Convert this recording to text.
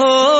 Oh.